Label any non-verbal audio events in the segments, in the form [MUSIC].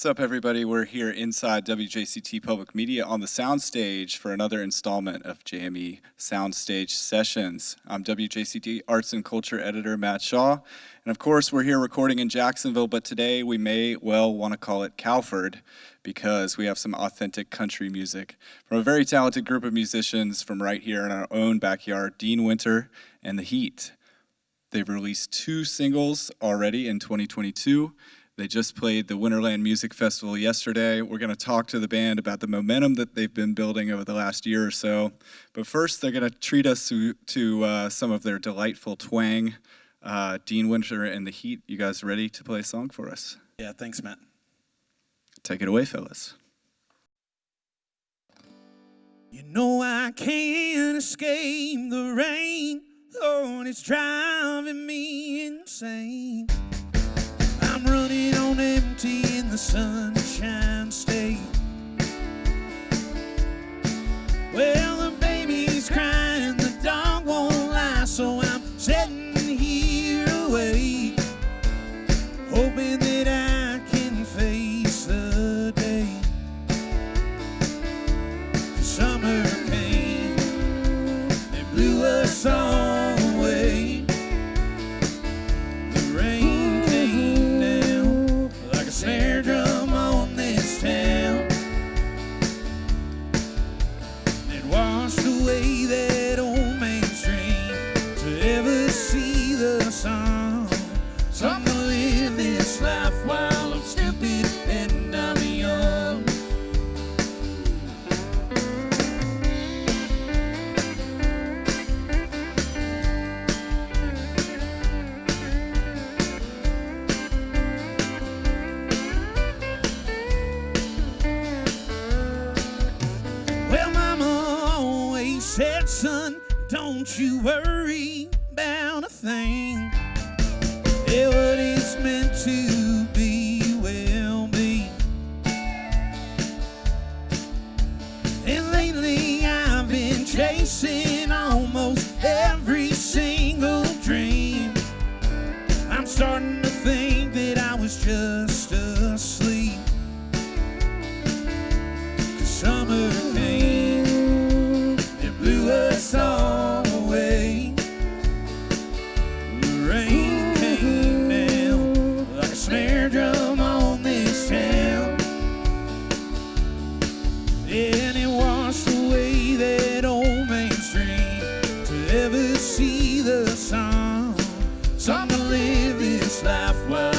What's up, everybody? We're here inside WJCT Public Media on the soundstage for another installment of JME Soundstage Sessions. I'm WJCT Arts and Culture Editor Matt Shaw, and of course, we're here recording in Jacksonville, but today we may well want to call it Calford because we have some authentic country music from a very talented group of musicians from right here in our own backyard, Dean Winter and The Heat. They've released two singles already in 2022 they just played the Winterland Music Festival yesterday. We're going to talk to the band about the momentum that they've been building over the last year or so. But first, they're going to treat us to, to uh, some of their delightful twang. Uh, Dean Winter and the Heat, you guys ready to play a song for us? Yeah, thanks, Matt. Take it away, fellas. You know I can't escape the rain, Lord, it's driving me insane. In the sunshine state. See the sun. So I'm gonna live this life while I'm stupid and I'm young. Well, Mama always said, son, don't you worry about a thing. Yeah, what is meant to be will be. And lately I've been chasing almost every single dream. I'm starting to think that I was just to ever see the sun. So I'm gonna live this life while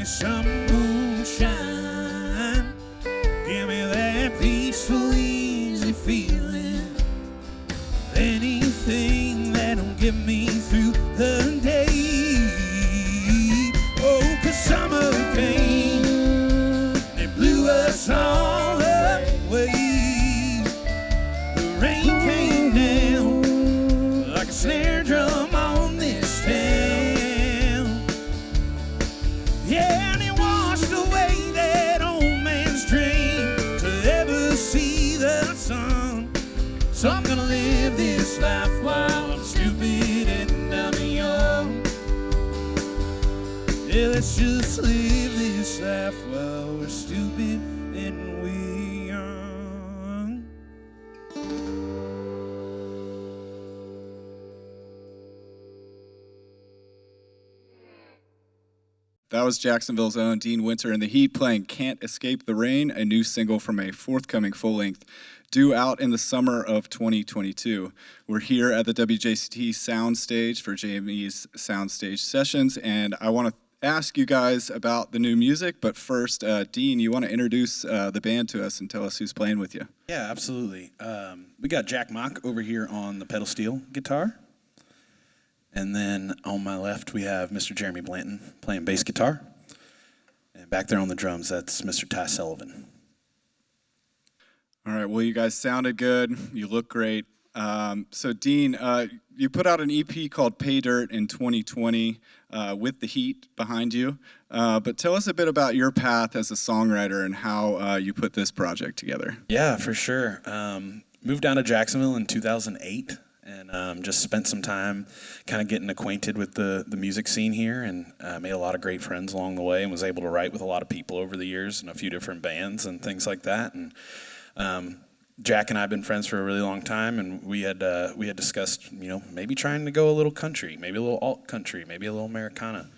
me some just live this life while we're stupid and we young. that was Jacksonville's own Dean Winter and the Heat playing Can't Escape the Rain, a new single from a forthcoming full length due out in the summer of 2022. We're here at the WJCT Soundstage for JME's Soundstage Sessions, and I want to ask you guys about the new music, but first, uh, Dean, you want to introduce uh, the band to us and tell us who's playing with you? Yeah, absolutely. Um, we got Jack Mock over here on the pedal steel guitar. And then on my left, we have Mr. Jeremy Blanton playing bass guitar. And back there on the drums, that's Mr. Ty Sullivan. All right. Well, you guys sounded good. You look great. Um, so, Dean, uh, you put out an EP called Pay Dirt in 2020 uh, with the Heat behind you. Uh, but tell us a bit about your path as a songwriter and how uh, you put this project together. Yeah, for sure. Um, moved down to Jacksonville in 2008 and um, just spent some time kind of getting acquainted with the, the music scene here and uh, made a lot of great friends along the way and was able to write with a lot of people over the years and a few different bands and things like that. And um, Jack and I have been friends for a really long time, and we had uh, we had discussed, you know, maybe trying to go a little country, maybe a little alt country, maybe a little Americana,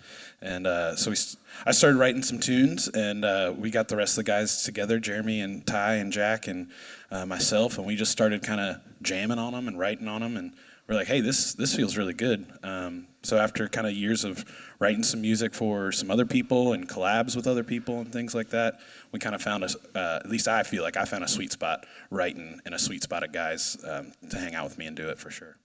and uh, so we, I started writing some tunes, and uh, we got the rest of the guys together, Jeremy and Ty and Jack and uh, myself, and we just started kind of jamming on them and writing on them, and we're like, hey, this this feels really good. Um, so after kind of years of writing some music for some other people and collabs with other people and things like that, we kind of found a, uh, at least I feel like I found a sweet spot writing and a sweet spot of guys um, to hang out with me and do it for sure.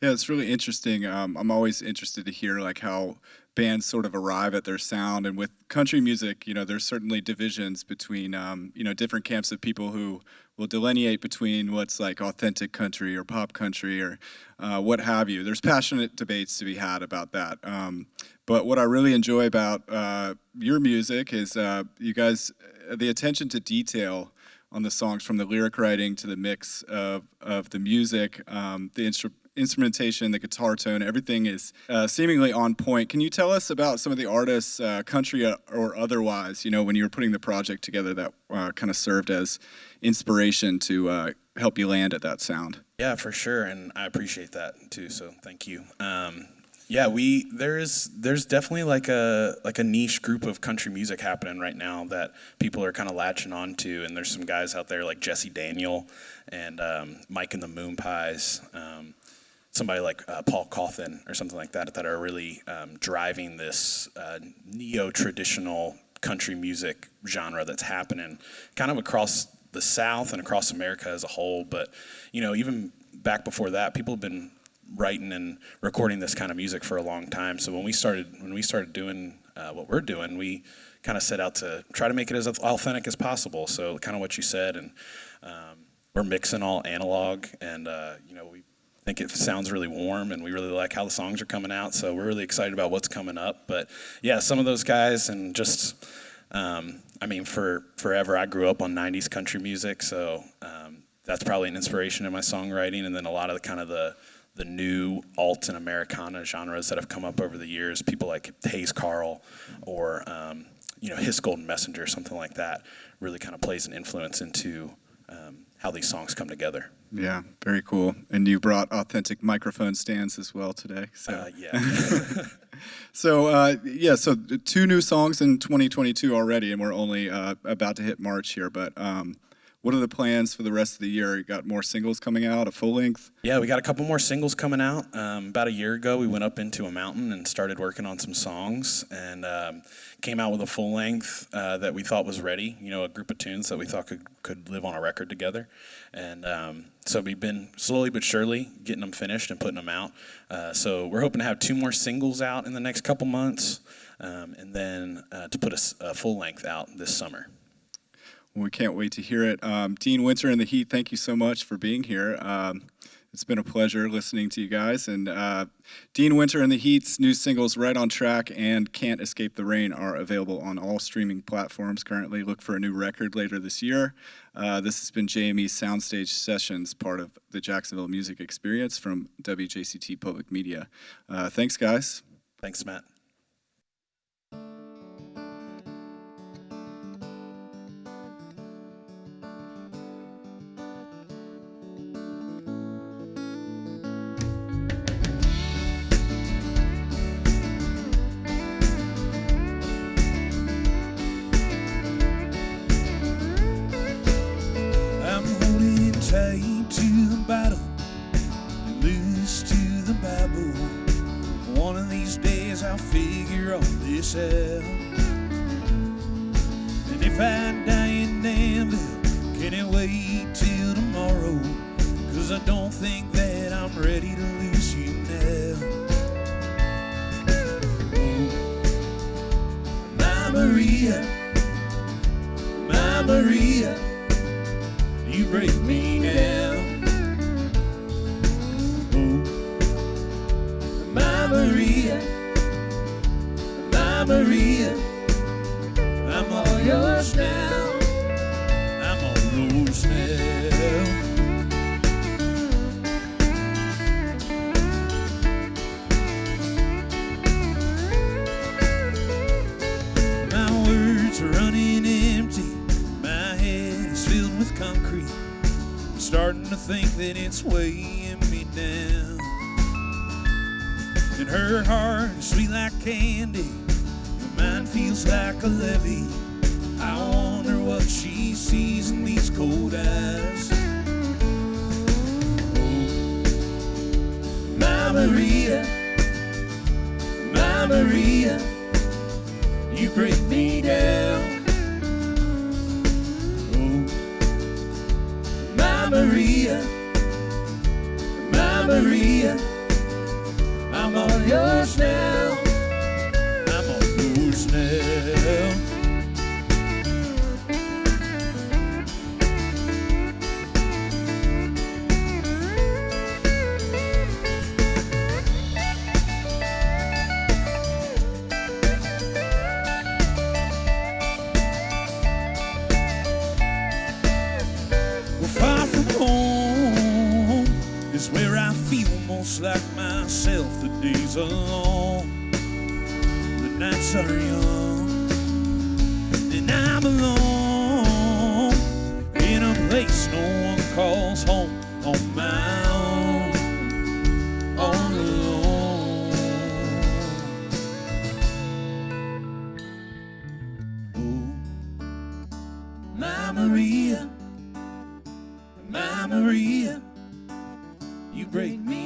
Yeah, it's really interesting. Um, I'm always interested to hear like how bands sort of arrive at their sound, and with country music, you know, there's certainly divisions between um, you know different camps of people who will delineate between what's like authentic country or pop country or uh, what have you. There's passionate debates to be had about that. Um, but what I really enjoy about uh, your music is uh, you guys, the attention to detail on the songs, from the lyric writing to the mix of, of the music, um, the instrument instrumentation, the guitar tone, everything is uh, seemingly on point. Can you tell us about some of the artists, uh, country or otherwise, you know, when you were putting the project together that uh, kind of served as inspiration to uh, help you land at that sound? Yeah, for sure, and I appreciate that too. So thank you. Um, yeah, we there is there's definitely like a like a niche group of country music happening right now that people are kind of latching on to, and there's some guys out there like Jesse Daniel and um, Mike and the Moonpies. Um, somebody like uh, Paul Cauthen or something like that that are really um, driving this uh, neo-traditional country music genre that's happening kind of across the South and across America as a whole. But you know, even back before that, people have been writing and recording this kind of music for a long time. So when we started when we started doing uh, what we're doing, we kind of set out to try to make it as authentic as possible. So kind of what you said, and um, we're mixing all analog, and uh, you know we think it sounds really warm and we really like how the songs are coming out so we're really excited about what's coming up. But yeah some of those guys and just um, i mean for forever i grew up on 90s country music so um, that's probably an inspiration in my songwriting and then a lot of the kind of the the new alt and americana genres that have come up over the years people like hayes carll or um, you know His Golden Messenger something like that really kind of plays an influence into um, how these songs come together. Yeah, very cool. And you brought authentic microphone stands as well today. So uh, yeah. [LAUGHS] [LAUGHS] so uh, yeah, so two new songs in 2022 already, and we're only uh, about to hit March here. But um, what are the plans for the rest of the year? You got more singles coming out, a full length? Yeah, we got a couple more singles coming out. Um, about a year ago, we went up into a mountain and started working on some songs, and um, came out with a full length uh, that we thought was ready. You know, a group of tunes that we thought could could live on a record together, and um, so we've been slowly but surely getting them finished and putting them out. Uh, so we're hoping to have two more singles out in the next couple months, um, and then uh, to put a, a full length out this summer. We can't wait to hear it. Um, Dean Winter and the Heat, thank you so much for being here. Um, it's been a pleasure listening to you guys. And uh, Dean Winter and the Heat's new singles, Right on Track and Can't Escape the Rain, are available on all streaming platforms currently. Look for a new record later this year. Uh, this has been JME's Soundstage Sessions, part of the Jacksonville Music Experience from WJCT Public Media. Uh, thanks, guys. Thanks, Matt. This out. And if I die in Danville, can it wait till tomorrow? Cause I don't think that I'm ready to lose you now. My Maria, my Maria, you break me down. Maria, Maria, I'm all yours now. I'm all yours now. My words are running empty. My head is filled with concrete. I'm starting to think that it's weighing me down. And her heart is sweet like candy. Feels like a levee. I wonder what she sees in these cold eyes. My Maria, my Maria you break me down. My Maria, my Maria, I'm all yours now. Far from home is where I feel most like myself. The days are long, nights are young, and I belong in a place no one calls home on my own, all alone. Oh, my Maria. My Maria, you break me